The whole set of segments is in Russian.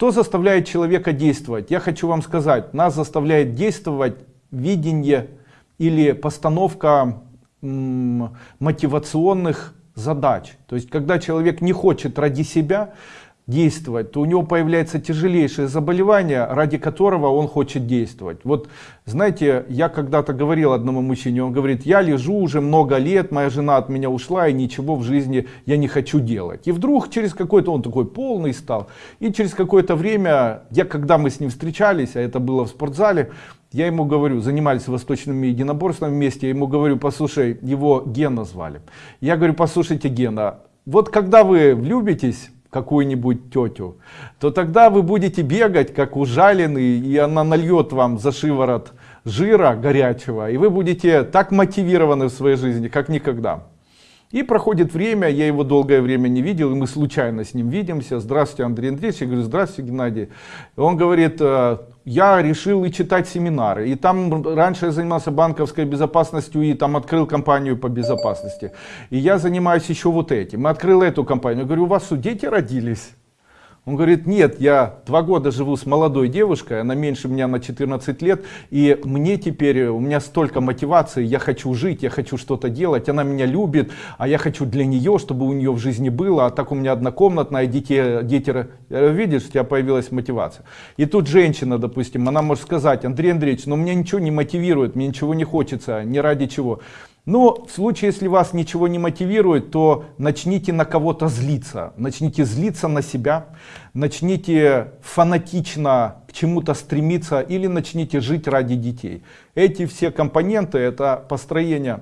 Что заставляет человека действовать? Я хочу вам сказать, нас заставляет действовать видение или постановка мотивационных задач. То есть, когда человек не хочет ради себя действовать, то у него появляется тяжелейшее заболевание, ради которого он хочет действовать. Вот, знаете, я когда-то говорил одному мужчине, он говорит, я лежу уже много лет, моя жена от меня ушла, и ничего в жизни я не хочу делать. И вдруг через какой-то, он такой полный стал, и через какое-то время, я когда мы с ним встречались, а это было в спортзале, я ему говорю, занимались восточными единоборствами вместе, я ему говорю, послушай, его Гена звали. Я говорю, послушайте, Гена, вот когда вы влюбитесь, какую-нибудь тетю, то тогда вы будете бегать как ужаленный, и она нальет вам за шиворот жира горячего, и вы будете так мотивированы в своей жизни, как никогда. И проходит время, я его долгое время не видел, и мы случайно с ним видимся. Здравствуйте, Андрей Андреевич. Я говорю, здравствуйте, Геннадий. Он говорит, «Э, я решил и читать семинары. И там раньше я занимался банковской безопасностью и там открыл компанию по безопасности. И я занимаюсь еще вот этим. И открыл эту компанию. Я говорю, у вас дети родились? Он говорит, нет, я два года живу с молодой девушкой, она меньше меня на 14 лет, и мне теперь, у меня столько мотивации, я хочу жить, я хочу что-то делать, она меня любит, а я хочу для нее, чтобы у нее в жизни было, а так у меня однокомнатная, дети, дети видишь, у тебя появилась мотивация. И тут женщина, допустим, она может сказать, Андрей Андреевич, но меня ничего не мотивирует, мне ничего не хочется, ни ради чего. Но в случае, если вас ничего не мотивирует, то начните на кого-то злиться. Начните злиться на себя, начните фанатично к чему-то стремиться или начните жить ради детей. Эти все компоненты, это построение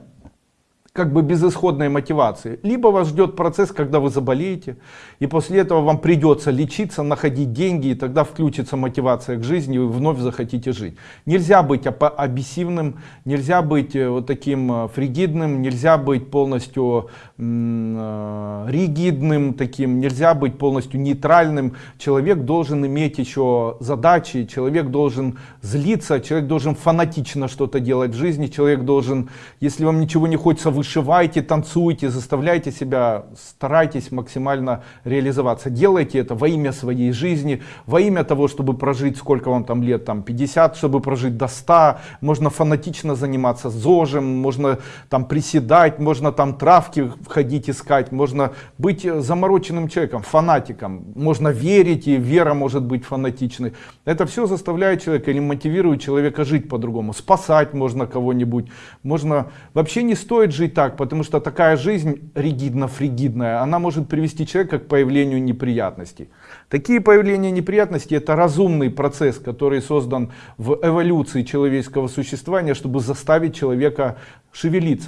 как бы безысходной мотивации. Либо вас ждет процесс, когда вы заболеете, и после этого вам придется лечиться, находить деньги, и тогда включится мотивация к жизни, и вы вновь захотите жить. Нельзя быть абиссивным, нельзя быть э, вот таким э, фригидным, нельзя быть полностью э, ригидным таким, нельзя быть полностью нейтральным. Человек должен иметь еще задачи, человек должен злиться, человек должен фанатично что-то делать в жизни, человек должен, если вам ничего не хочется выше вышивайте, танцуйте, заставляйте себя, старайтесь максимально реализоваться. Делайте это во имя своей жизни, во имя того, чтобы прожить, сколько вам там лет, там 50, чтобы прожить до 100. Можно фанатично заниматься зожем, можно там приседать, можно там травки входить искать, можно быть замороченным человеком, фанатиком. Можно верить, и вера может быть фанатичной. Это все заставляет человека или мотивирует человека жить по-другому. Спасать можно кого-нибудь. Можно... Вообще не стоит жить так, потому что такая жизнь ригидно-фригидная, она может привести человека к появлению неприятностей. Такие появления неприятностей это разумный процесс, который создан в эволюции человеческого существования, чтобы заставить человека шевелиться.